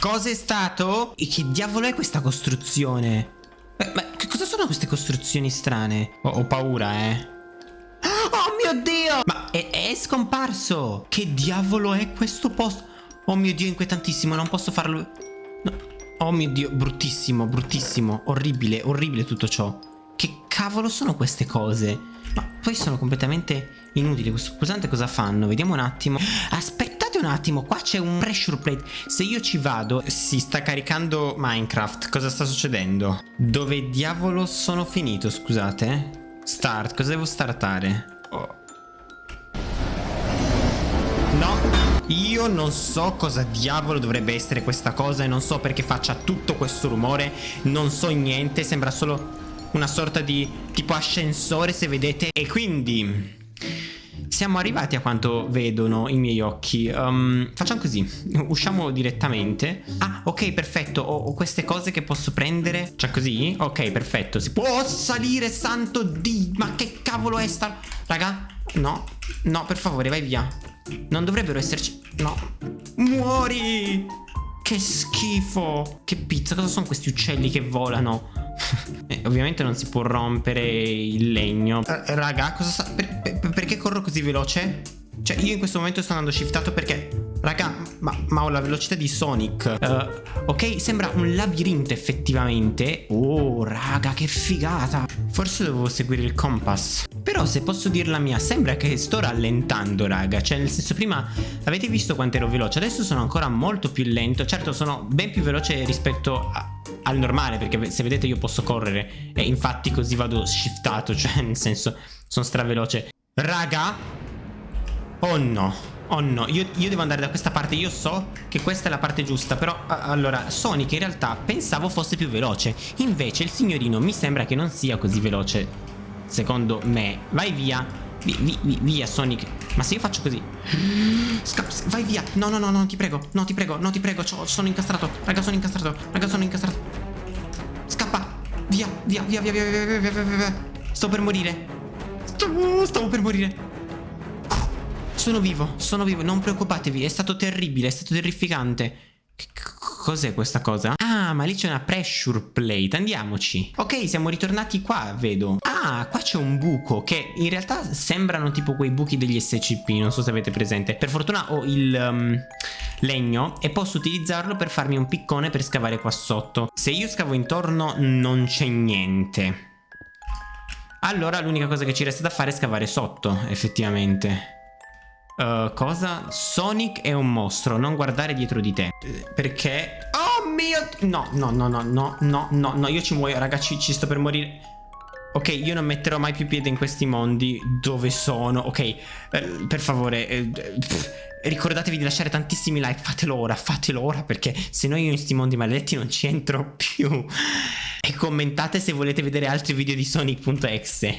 Cosa è stato? E che diavolo è questa costruzione? Ma, ma che cosa sono queste costruzioni strane? Ho, ho paura, eh. Oh mio Dio! Ma è, è scomparso! Che diavolo è questo posto? Oh mio Dio, inquietantissimo, non posso farlo... No. Oh mio Dio, bruttissimo, bruttissimo, orribile, orribile tutto ciò. Che cavolo sono queste cose? Ma poi sono completamente inutili. Questo pulsante cosa fanno? Vediamo un attimo. Aspettate un attimo, qua c'è un pressure plate. Se io ci vado, si sta caricando Minecraft. Cosa sta succedendo? Dove diavolo sono finito, scusate? Start, cosa devo startare? Oh. No, io non so cosa diavolo dovrebbe essere questa cosa e non so perché faccia tutto questo rumore, non so niente, sembra solo una sorta di tipo ascensore se vedete e quindi siamo arrivati a quanto vedono i miei occhi. Um, Facciamo così. Usciamo direttamente. Ah ok perfetto. Ho, ho, queste cose che posso prendere. Cioè così? Ok perfetto. Si può salire santo di Ma che cavolo è sta Raga? No. No per favore vai via. Non dovrebbero esserci No. Muori! Che schifo! Che pizza Cosa sono questi uccelli che volano eh, ovviamente non si può rompere il legno. Uh, raga, cosa sta... Per, per, perché corro così veloce? Cioè, io in questo momento sto andando shiftato perché... Raga, ma, ma ho la velocità di Sonic. Uh, ok, sembra un labirinto effettivamente. Oh, raga, che figata. Forse dovevo seguire il compass. Però se posso dirla mia, sembra che sto rallentando, raga. Cioè, nel senso, prima avete visto quanto ero veloce. Adesso sono ancora molto più lento. Certo, sono ben più veloce rispetto a al normale perché se vedete io posso correre e infatti così vado shiftato cioè nel senso sono straveloce raga oh no Oh no, io, io, devo andare da questa parte, io so che questa è la parte giusta, però allora Sonic in realtà pensavo fosse più veloce, invece il signorino mi sembra che non sia così veloce, secondo me. Vai via, vi, vi, via Sonic, ma se io faccio così, Scappa, vai via, no no no no ti prego, no ti prego, no ti prego, sono incastrato, raga sono incastrato, raga sono incastrato, scappa, via, via, via, via, via, via, via, via, via, sto per morire, stavo, stavo per morire. Sono vivo, sono vivo, non preoccupatevi, è stato terribile, è stato terrificante. Cos'è questa cosa? Ah, ma lì c'è una pressure plate, andiamoci. Ok, siamo ritornati qua, vedo. Ah, qua c'è un buco che in realtà sembrano tipo quei buchi degli SCP, non so se avete presente. Per fortuna ho il um, legno e posso utilizzarlo per farmi un piccone per scavare qua sotto. Se io scavo intorno non c'è niente. Allora l'unica cosa che ci resta da fare è scavare sotto, effettivamente. Uh, cosa? Sonic è un mostro, non guardare dietro di te. Perché? Oh mio... No, no, no, no, no, no, no, no, io ci muoio, ragazzi, ci sto per morire. Ok, io non metterò mai più piede in questi mondi dove sono. Ok, eh, per favore, eh, ricordatevi di lasciare tantissimi like. Fatelo ora, fatelo ora perché se no io in questi mondi maledetti non ci entro più. E commentate se volete vedere altri video di Sonic.exe.